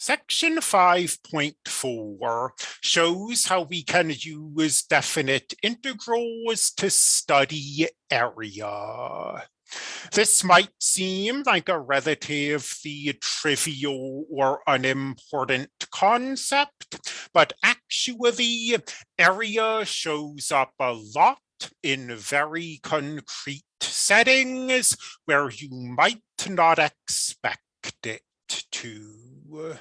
Section 5.4 shows how we can use definite integrals to study area. This might seem like a relatively trivial or unimportant concept, but actually area shows up a lot in very concrete settings where you might not expect it to were